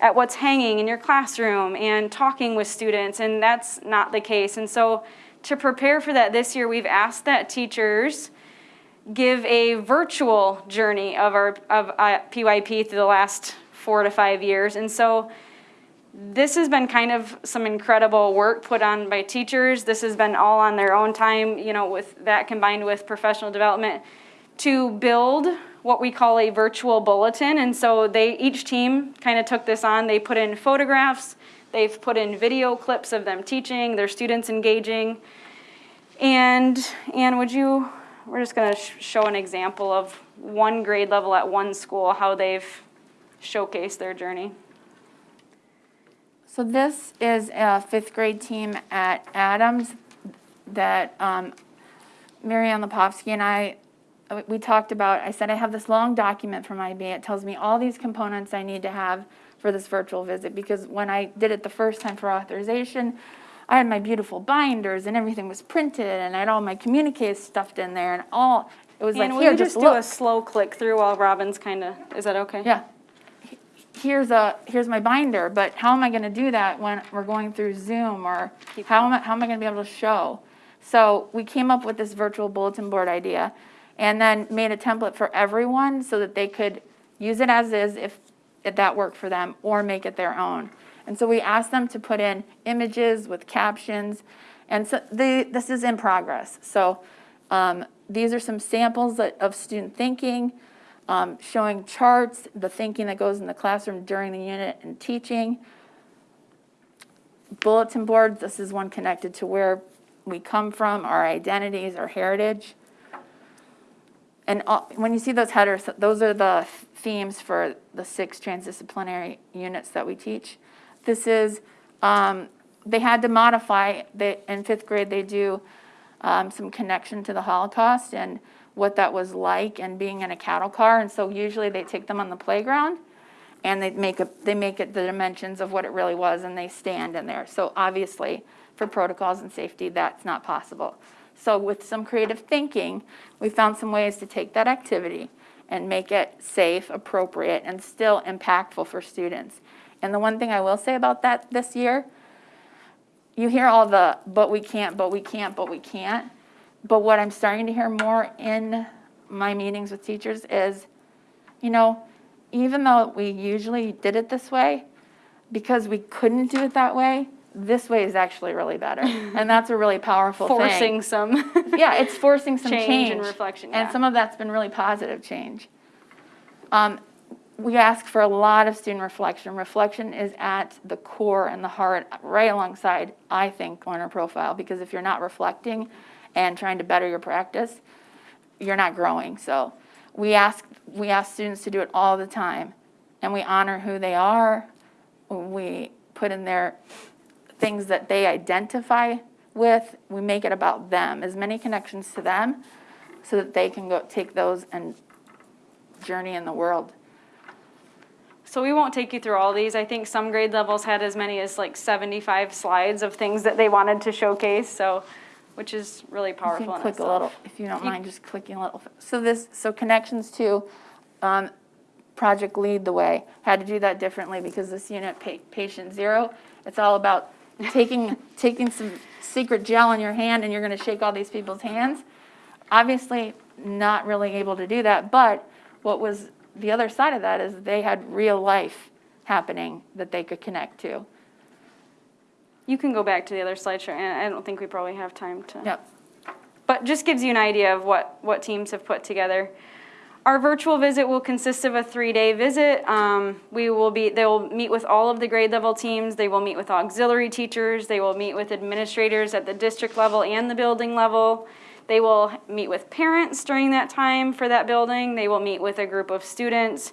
K: at what's hanging in your classroom and talking with students, and that's not the case. And so to prepare for that this year, we've asked that teachers give a virtual journey of our of uh, PYP through the last four to five years. And so this has been kind of some incredible work put on by teachers. This has been all on their own time, you know, with that combined with professional development to build what we call a virtual bulletin. And so they, each team kind of took this on. They put in photographs, they've put in video clips of them teaching, their students engaging. And, Anne, would you, we're just gonna sh- show an example of one grade level at one school, how they've showcased their journey.
J: So this is a fifth grade team at Adams that um, Marianne Lepovsky and I, Uh, we talked about, I said, I have this long document from IB. It tells me all these components I need to have for this virtual visit because when I did it the first time for authorization, I had my beautiful binders and everything was printed and I had all my communiques stuffed in there and all, it was like,
K: And will
J: here, just
K: just do a slow click through while Robin's kind of, is that okay?
J: Yeah. Here's a, here's my binder, but how am I gonna do that when we're going through Zoom or how am I, how am I gonna be able to show? So we came up with this virtual bulletin board idea and then made a template for everyone so that they could use it as is if, if that worked for them or make it their own. And so we asked them to put in images with captions and so this is in progress. So um, these are some samples of student thinking um, showing charts, the thinking that goes in the classroom during the unit and teaching. Bulletin boards, this is one connected to where we come from, our identities, our heritage. And when you see those headers, those are the themes for the six transdisciplinary units that we teach. This is, um, they had to modify, they, in fifth grade, they do um, some connection to the Holocaust and what that was like and being in a cattle car. And so usually they take them on the playground and they make a, they make it the dimensions of what it really was and they stand in there. So obviously, for protocols and safety, that's not possible. So with some creative thinking, we found some ways to take that activity and make it safe, appropriate, and still impactful for students. And the one thing I will say about that this year, you hear all the, but we can't, but we can't, but we can't. But what I'm starting to hear more in my meetings with teachers is, you know, even though we usually did it this way, because we couldn't do it that way, this way is actually really better. *laughs* And that's a really powerful thing.
K: Forcing some. *laughs*
J: Yeah, it's forcing some
K: Change
J: change.
K: and reflection,
J: And some of that's been really positive change. Um, we ask for a lot of student reflection. Reflection is at the core and the heart, right alongside, I think, learner profile, because if you're not reflecting and trying to better your practice, you're not growing. So we ask, we ask students to do it all the time, and we honor who they are. We put in their things that they identify with, we make it about them, as many connections to them, so that they can go take those and journey in the world.
K: So we won't take you through all these. I think some grade levels had as many as like 75 slides of things that they wanted to showcase, so, which is really
J: You
K: powerful
J: can click a little, if you don't mind, just clicking a little. So this, so connections to, um, Project Lead the Way, had to do that differently because this unit, pa- patient zero, it's all about taking, taking some secret gel in your hand and you're gonna shake all these people's hands. Obviously, not really able to do that, but what was, the other side of that is they had real life happening that they could connect to.
K: You can go back to the other slideshow, and I don't think we probably have time to.
J: Yep.
K: But just gives you an idea of what, what teams have put together. Our virtual visit will consist of a three-day visit. Um, we will be, they will meet with all of the grade level teams. They will meet with auxiliary teachers. They will meet with administrators at the district level and the building level. They will meet with parents during that time for that building. They will meet with a group of students.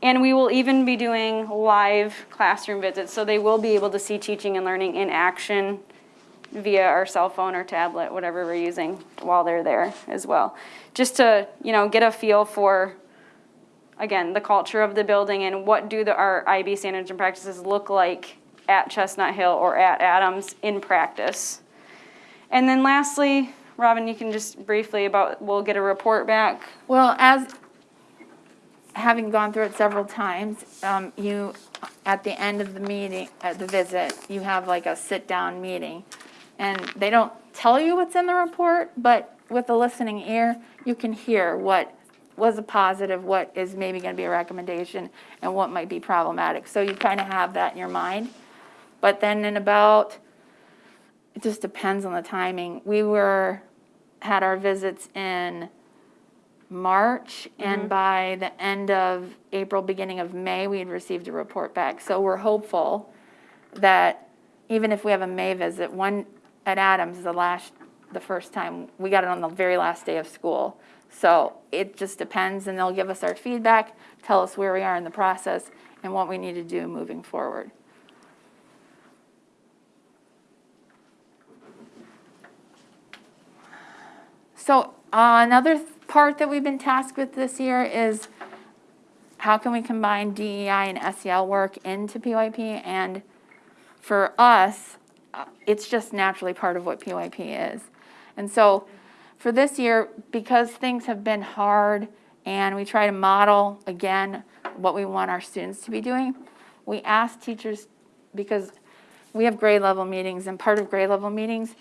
K: And we will even be doing live classroom visits, so they will be able to see teaching and learning in action via our cell phone or tablet, whatever we're using while they're there as well. Just to, you know, get a feel for, again, the culture of the building and what do the, our IB standards and practices look like at Chestnut Hill or at Adams in practice. And then lastly, Robin, you can just briefly about, we'll get a report back.
J: Well, as, having gone through it several times, um, you, at the end of the meeting, at the visit, you have like a sit-down meeting. And they don't tell you what's in the report, but with a listening ear, you can hear what was a positive, what is maybe gonna be a recommendation, and what might be problematic. So you kind of have that in your mind. But then in about, it just depends on the timing. We were, had our visits in March, mm-hmm. and by the end of April, beginning of May, we had received a report back. So we're hopeful that even if we have a May visit, one at Adams, the last, the first time, we got it on the very last day of school. So it just depends, and they'll give us our feedback, tell us where we are in the process, and what we need to do moving forward. So uh, another th- part that we've been tasked with this year is how can we combine DEI and SEL work into PYP? And for us, uh, it's just naturally part of what PYP is. And so for this year, because things have been hard and we try to model, again, what we want our students to be doing, we ask teachers, because we have grade level meetings, and part of grade level meetings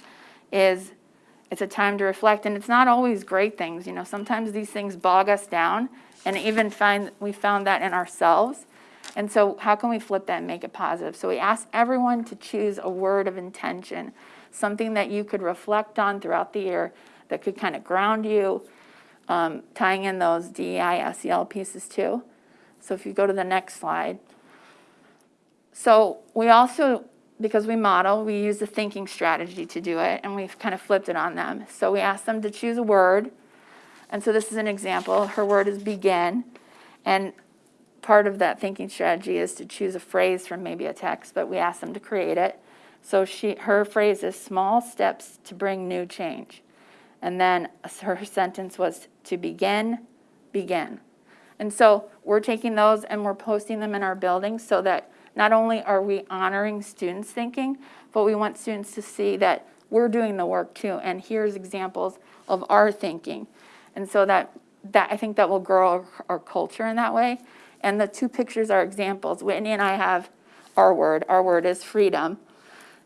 J: is it's a time to reflect, and it's not always great things, you know, sometimes these things bog us down, and even find, we found that in ourselves. And so how can we flip that and make it positive? So we asked everyone to choose a word of intention, something that you could reflect on throughout the year that could kind of ground you, um, tying in those DEI, SEL pieces too. So if you go to the next slide. So we also, because we model, we use the thinking strategy to do it, and we've kind of flipped it on them. So we asked them to choose a word, and so this is an example. Her word is begin, and part of that thinking strategy is to choose a phrase from maybe a text, but we ask them to create it. So she, her phrase is small steps to bring new change. And then *laughs* her sentence was to begin, begin. And so we're taking those and we're posting them in our buildings so that not only are we honoring students' thinking, but we want students to see that we're doing the work too. And here's examples of our thinking. And so that, that I think that will grow our culture in that way. And the two pictures are examples. Whitney and I have our word. Our word is freedom.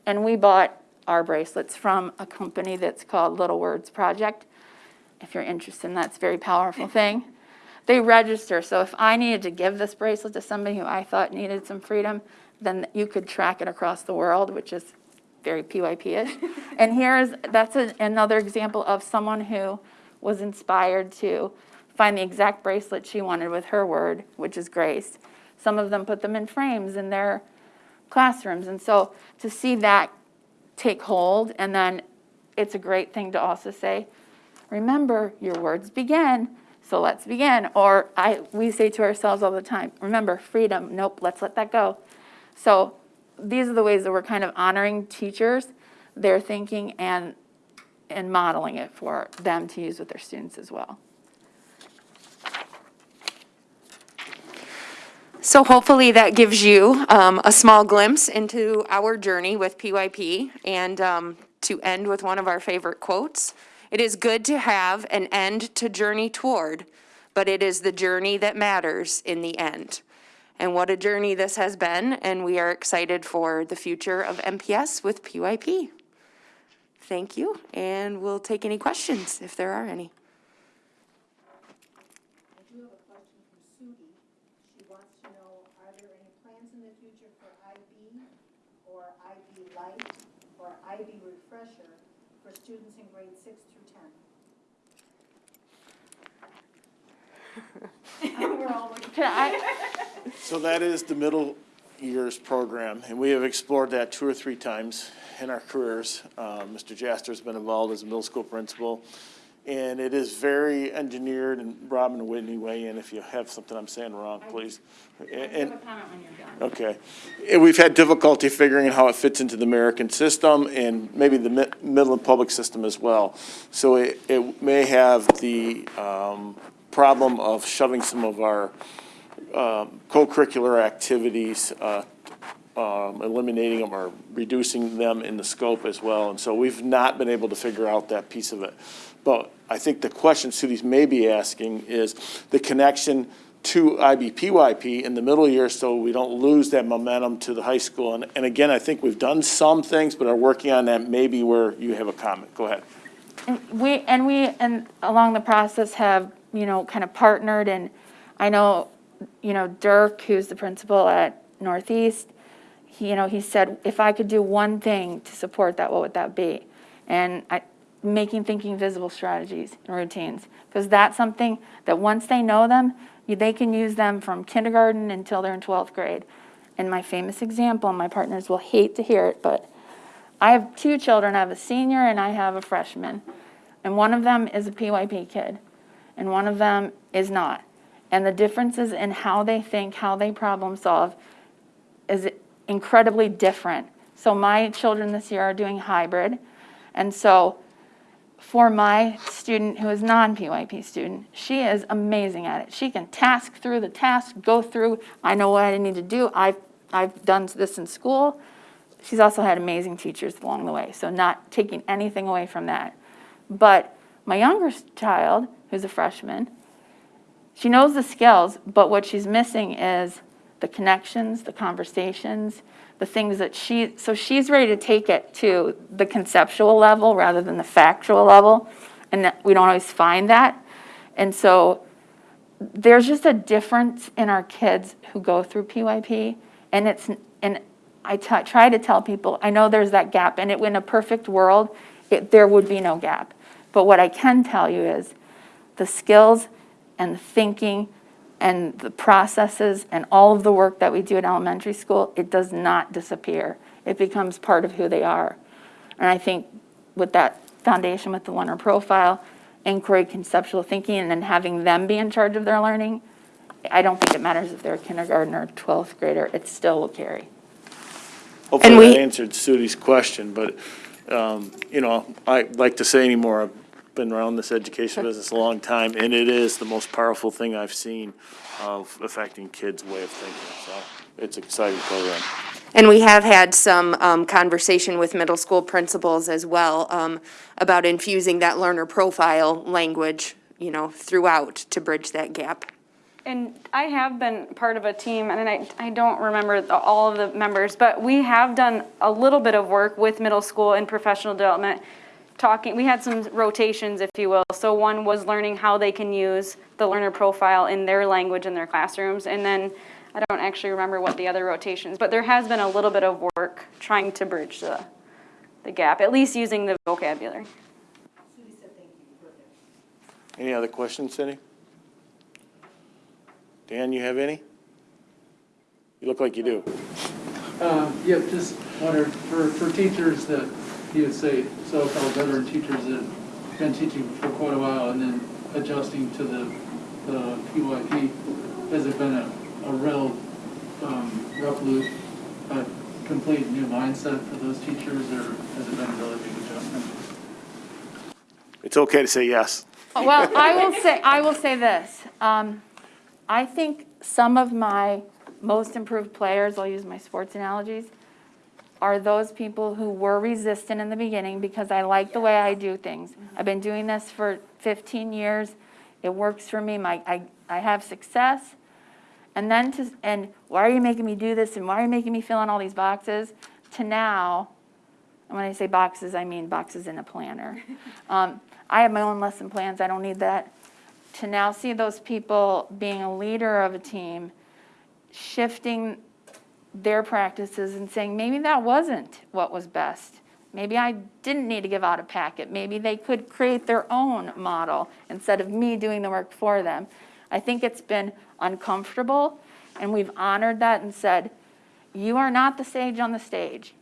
J: And we bought our bracelets from a company that's called Little Words Project. If you're interested in that, it's a very powerful *laughs* thing. They register, so if I needed to give this bracelet to somebody who I thought needed some freedom, then you could track it across the world, which is very PYP-ish. *laughs* and here's, that's a, another example of someone who was inspired to find the exact bracelet she wanted with her word, which is grace. Some of them put them in frames in their classrooms. And so to see that take hold, and then it's a great thing to also say, remember, your words begin, so let's begin. Or I, we say to ourselves all the time, remember, freedom, nope, let's let that go. So these are the ways that we're kind of honoring teachers, their thinking, and, and modeling it for them to use with their students as well.
E: So hopefully that gives you um, a small glimpse into our journey with PYP. And um, to end with one of our favorite quotes, it is good to have an end to journey toward, but it is the journey that matters in the end. And what a journey this has been, and we are excited for the future of MPS with PYP. Thank you, and we'll take any questions if there are any.
H: I do have a question from Sudi. She wants to know, are there any plans in the future for IB or IB Light or IB Refresher for students in grades six through ten? *laughs*
J: Can I, *laughs*
A: So that is the middle years program, and we have explored that two or three times in our careers. Uh, Mr. Jaster's been involved as a middle school principal, and it is very engineered, and Robin and Whitney weigh in if you have something I'm saying wrong, please. And- Okay. And we've had difficulty figuring out how it fits into the American system and maybe the mi- Midland public system as well. So it, it may have the, um, problem of shoving some of our, um, co-curricular activities, uh, um, eliminating them or reducing them in the scope as well. And so we've not been able to figure out that piece of it. But I think the question Sudi's may be asking is the connection to IBPYP in the middle year so we don't lose that momentum to the high school. And, and again, I think we've done some things, but are working on that maybe where you have a comment. Go ahead.
J: And we, and we, and along the process have, you know, kind of partnered and I know, you know, Dirk, who's the principal at Northeast, he, you know, he said, if I could do one thing to support that, what would that be? And I, making thinking visible strategies and routines, because that's something that once they know them, they can use them from kindergarten until they're in 12th grade. And my famous example, my partners will hate to hear it, but I have two children. I have a senior and I have a freshman. And one of them is a PYP kid, and one of them is not. And the differences in how they think, how they problem solve is incredibly different. So my children this year are doing hybrid. And so for my student who is non-PYP student, she is amazing at it. She can task through the task, go through, I know what I need to do. I've, I've done this in school. She's also had amazing teachers along the way, so not taking anything away from that. But my younger child, who's a freshman, she knows the skills, but what she's missing is the connections, the conversations, the things that she, so she's ready to take it to the conceptual level rather than the factual level, and we don't always find that. And so there's just a difference in our kids who go through PYP, and it's, and I try to tell people, I know there's that gap, and it, in a perfect world, it, there would be no gap. But what I can tell you is the skills and the thinking and the processes and all of the work that we do in elementary school, it does not disappear. It becomes part of who they are. And I think with that foundation with the learner profile, inquiry, conceptual thinking, and then having them be in charge of their learning, I don't think it matters if they're a kindergartner or 12th grader, it still will carry.
A: Hopefully
E: we-
A: that answered Sudi's question, but, um, you know, I'd like to say anymore. I've been around this education business a long time, and it is the most powerful thing I've seen of affecting kids' way of thinking, so it's an exciting program.
E: And we have had some um, conversation with middle school principals as well um, about infusing that learner profile language, you know, throughout to bridge that gap.
K: And I have been part of a team, and I, I don't remember the, all of the members, but we have done a little bit of work with middle school and professional development, talking, we had some rotations, if you will. So one was learning how they can use the learner profile in their language in their classrooms, and then I don't actually remember what the other rotations, but there has been a little bit of work trying to bridge the, the gap, at least using the vocabulary.
A: Any other questions, Cindy? Dan, you have any? You look like you do.
G: Um, yeah, just wondered, for, for teachers that, you would say, so-called veteran teachers that have been teaching for quite a while and then adjusting to the, the PYP, has it been a, a real, um, rough loop, a complete new mindset for those teachers, or has it been a really big adjustment?
A: It's okay to say yes.
J: Well, I will say, I will say this. Um, I think some of my most improved players, I'll use my sports analogies, are those people who were resistant in the beginning because I like the way I do things. I've been doing this for 15 years. It works for me. My, I, I have success. And then to, and why are you making me do this? And why are you making me fill in all these boxes? To now, and when I say boxes, I mean boxes in a planner. *laughs* Um, I have my own lesson plans. I don't need that. To now see those people being a leader of a team, shifting their practices and saying, maybe that wasn't what was best. Maybe I didn't need to give out a packet. Maybe they could create their own model instead of me doing the work for them. I think it's been uncomfortable, and we've honored that and said, you are not the sage on the stage.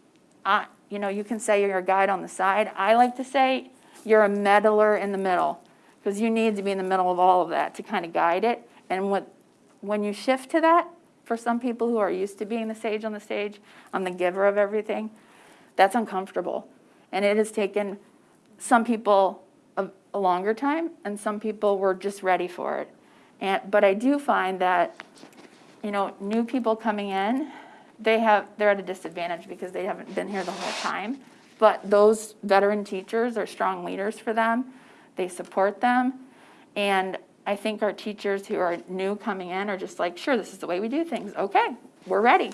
J: I, you know, you can say you're a guide on the side. I like to say you're a meddler in the middle, because you need to be in the middle of all of that to kind of guide it. And what, when you shift to that, for some people who are used to being the sage on the stage, I'm the giver of everything, that's uncomfortable. And it has taken some people a, a longer time, and some people were just ready for it. And, but I do find that, you know, new people coming in, they have, they're at a disadvantage because they haven't been here the whole time. But those veteran teachers are strong leaders for them. They support them. And I think our teachers who are new coming in are just like, sure, this is the way we do things. Okay, we're ready.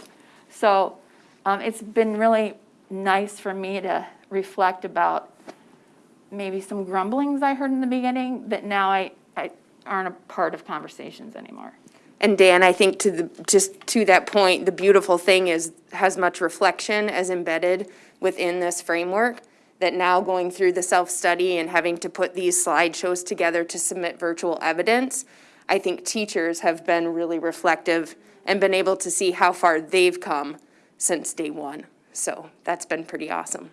J: So um, it's been really nice for me to reflect about maybe some grumblings I heard in the beginning that now I, I aren't a part of conversations anymore.
E: And Dan, I think to the, just to that point, the beautiful thing is, has much reflection as embedded within this framework, that now going through the self-study and having to put these slideshows together to submit virtual evidence, I think teachers have been really reflective and been able to see how far they've come since day one. So that's been pretty awesome.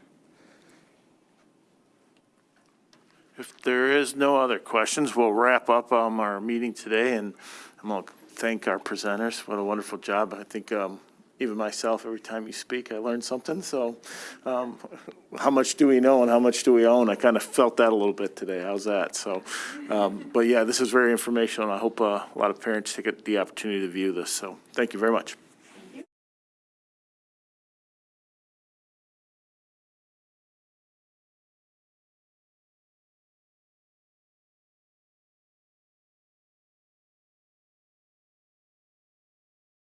A: If there is no other questions, we'll wrap up um, our meeting today, and I'm going to thank our presenters. What a wonderful job. I think um, even myself, every time you speak, I learn something. So um, how much do we know and how much do we own? I kind of felt that a little bit today. How's that? So, um, but yeah, this is very informational, and I hope uh, a lot of parents take the opportunity to view this. So thank you very much.